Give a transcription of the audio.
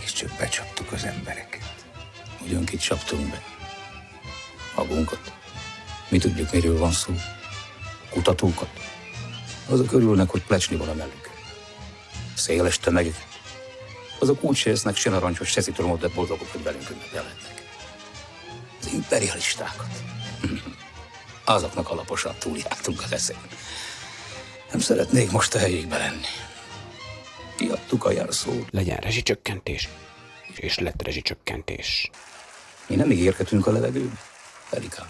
mégiscsak becsaptuk az embereket. Ugyan kit csaptunk be? Magunkat. Mi tudjuk, miről van szó. Kutatókat. Azok örülnek, hogy plecsni van a mellük. Széles tömegek. Azok úgy se esznek se narancsos, se citromot, de boldogok, hogy velünk ünnepelhetnek. Az imperialistákat. Azoknak alaposan túljártunk az eszén. Nem szeretnék most a helyékbe lenni. Kiadtuk a jelszót. Legyen rezsicsökkentés, és lett rezsicsökkentés. Mi nem ígérgetünk a levegőbe, Erika.